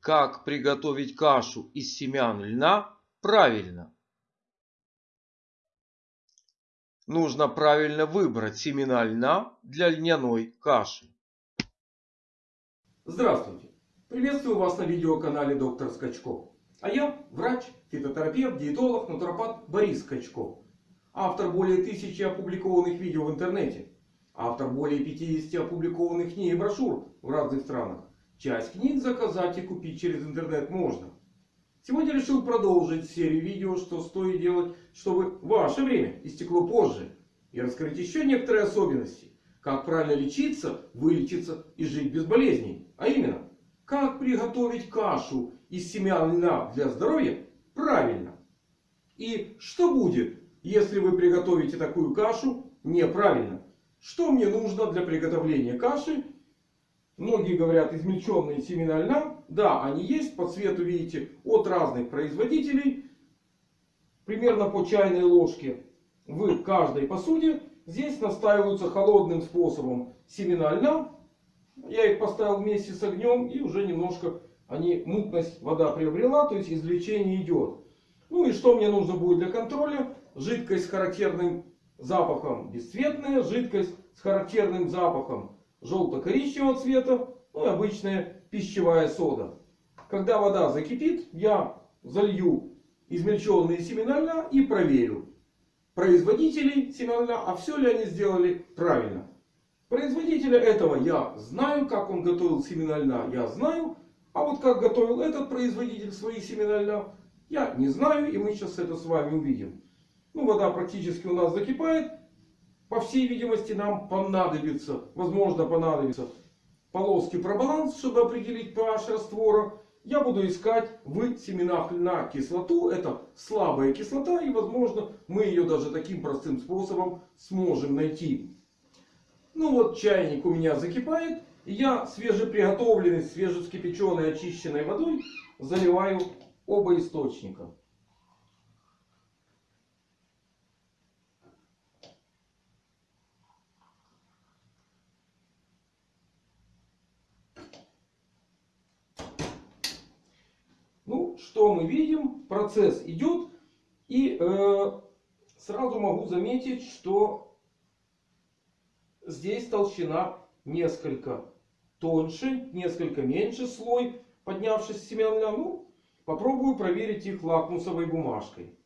Как приготовить кашу из семян льна правильно? Нужно правильно выбрать семена льна для льняной каши. Здравствуйте! Приветствую вас на видеоканале Доктор Скачков. А я врач, фитотерапевт, диетолог, натуропат Борис Скачков. Автор более тысячи опубликованных видео в интернете. Автор более 50 опубликованных книг и брошюр в разных странах. Часть книг заказать и купить через интернет можно. Сегодня решил продолжить серию видео, что стоит делать, чтобы ваше время истекло позже. И раскрыть еще некоторые особенности. Как правильно лечиться, вылечиться и жить без болезней. А именно, как приготовить кашу из семян льна для здоровья правильно. И что будет, если вы приготовите такую кашу неправильно. Что мне нужно для приготовления каши Многие говорят измельченные семена льна. Да, они есть. По цвету видите от разных производителей. Примерно по чайной ложке в каждой посуде. Здесь настаиваются холодным способом семена льна. Я их поставил вместе с огнем. И уже немножко они мутность вода приобрела. То есть извлечение идет. Ну и что мне нужно будет для контроля? Жидкость с характерным запахом бесцветная. Жидкость с характерным запахом желто-коричневого цвета. Ну и обычная пищевая сода. Когда вода закипит, я залью измельченные семена льна и проверю производителей семян льна, а все ли они сделали правильно. Производителя этого я знаю, как он готовил семена льна, я знаю. А вот как готовил этот производитель свои семена льна, я не знаю. И мы сейчас это с вами увидим. Ну, вода практически у нас закипает. По всей видимости, нам понадобится, возможно понадобится полоски пробаланс, чтобы определить pH раствора. Я буду искать в семенах льна кислоту. Это слабая кислота. И возможно мы ее даже таким простым способом сможем найти. Ну вот чайник у меня закипает. И я свежеприготовленной, свежескипяченной, очищенной водой заливаю оба источника. Что мы видим? Процесс идет. И э, сразу могу заметить, что здесь толщина несколько тоньше, несколько меньше слой, поднявшись с семян льна. Ну, попробую проверить их лакмусовой бумажкой.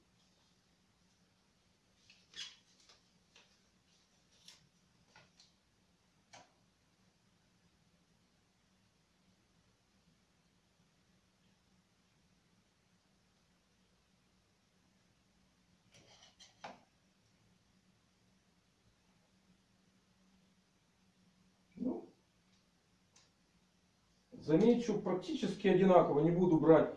Замечу, практически одинаково. Не буду брать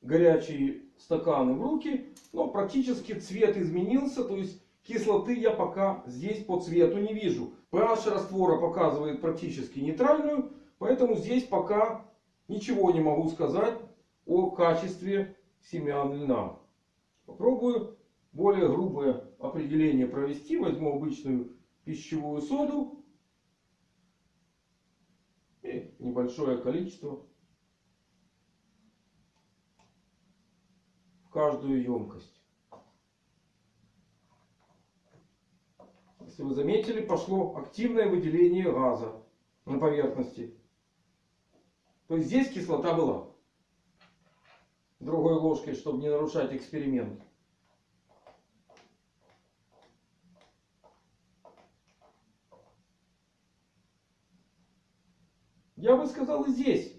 горячие стаканы в руки. Но практически цвет изменился. То есть кислоты я пока здесь по цвету не вижу. pH раствора показывает практически нейтральную. Поэтому здесь пока ничего не могу сказать о качестве семян льна. Попробую более грубое определение провести. Возьму обычную пищевую соду. И небольшое количество в каждую емкость. Если вы заметили, пошло активное выделение газа на поверхности. То есть здесь кислота была. Другой ложкой, чтобы не нарушать эксперимент. Я бы сказал здесь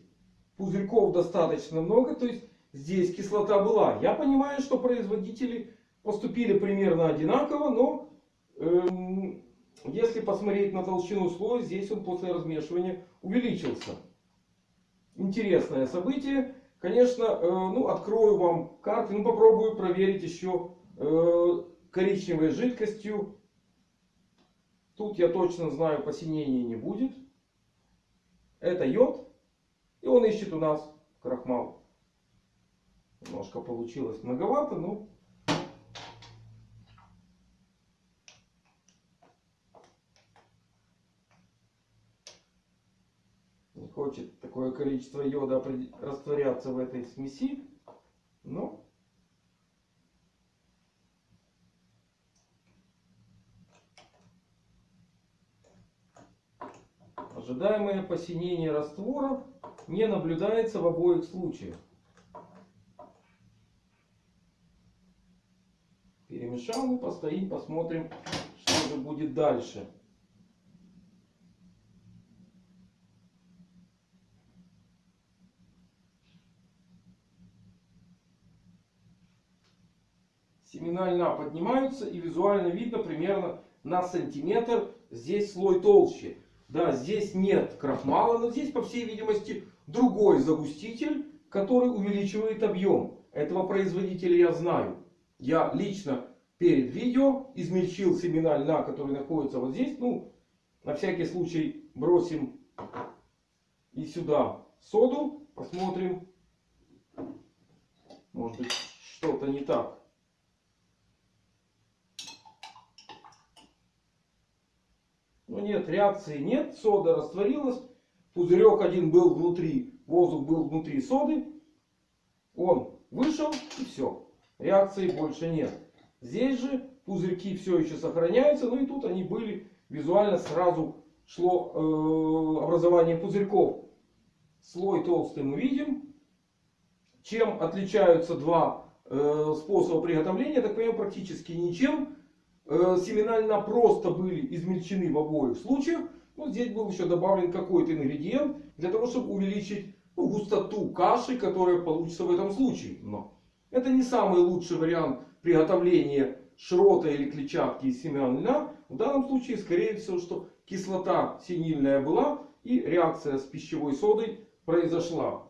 пузырьков достаточно много. То есть здесь кислота была. Я понимаю, что производители поступили примерно одинаково. Но эм, если посмотреть на толщину слоя, здесь он после размешивания увеличился. Интересное событие. Конечно, э, ну, открою вам карты. Ну, попробую проверить еще э, коричневой жидкостью. Тут я точно знаю, посинения не будет. Это йод. И он ищет у нас крахмал. Немножко получилось многовато, но... Не хочет такое количество йода растворяться в этой смеси. Но ожидаемое посинение раствора не наблюдается в обоих случаях. Перемешал, постоим, посмотрим, что же будет дальше. Семена льна поднимаются и визуально видно примерно на сантиметр здесь слой толще. Да, здесь нет крахмала, но здесь, по всей видимости, другой загуститель, который увеличивает объем. Этого производителя я знаю. Я лично перед видео измельчил семена льна, которые находятся вот здесь. Ну, на всякий случай бросим и сюда соду. Посмотрим. Может быть что-то не так. Ну нет, реакции нет. Сода растворилась. Пузырек один был внутри. Воздух был внутри соды. Он вышел и все. Реакции больше нет. Здесь же пузырьки все еще сохраняются. Ну и тут они были. Визуально сразу шло э, образование пузырьков. Слой толстый мы видим. Чем отличаются два э, способа приготовления? Так понимаю, практически ничем. Э, семена просто были измельчены в обоих случаях. Но здесь был еще добавлен какой-то ингредиент для того, чтобы увеличить ну, густоту каши, которая получится в этом случае. Но это не самый лучший вариант приготовления шрота или клетчатки из семян льна. В данном случае, скорее всего, что кислота синильная была и реакция с пищевой содой произошла.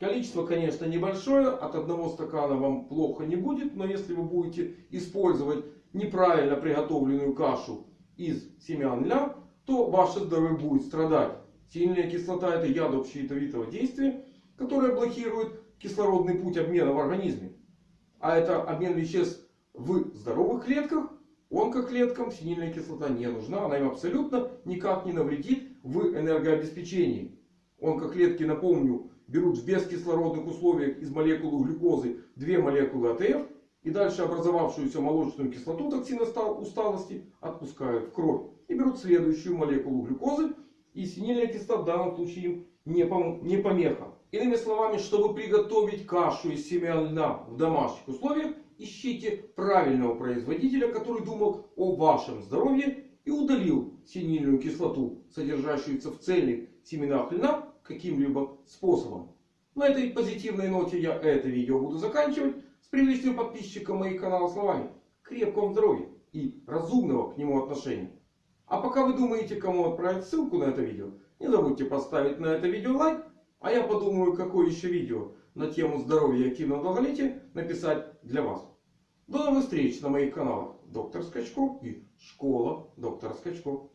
Количество, конечно, небольшое. От одного стакана вам плохо не будет. Но если вы будете использовать неправильно приготовленную кашу из семян льна, то ваше здоровье будет страдать. Сильная кислота это яд общеядовитого действия, которое блокирует кислородный путь обмена в организме. А это обмен веществ в здоровых клетках. Онкоклеткам синильная кислота не нужна. Она им абсолютно никак не навредит в энергообеспечении. Онкоклетки, напомню, берут в бескислородных условиях из молекулы глюкозы две молекулы АТФ. И дальше образовавшуюся молочную кислоту токсин усталости отпускают в кровь. И берут следующую молекулу глюкозы. И синильная кислота в данном случае им не помеха. Иными словами, чтобы приготовить кашу из семян льна в домашних условиях, ищите правильного производителя, который думал о вашем здоровье и удалил синильную кислоту, содержащуюся в цельных семенах льна, каким-либо способом. На этой позитивной ноте я это видео буду заканчивать. С привлечением подписчика моих канала словами крепкого здоровья и разумного к нему отношения. А пока вы думаете, кому отправить ссылку на это видео, не забудьте поставить на это видео лайк. А я подумаю, какое еще видео на тему здоровья и активного долголетия написать для вас. До новых встреч на моих каналах Доктор Скачков и Школа Доктора Скачков.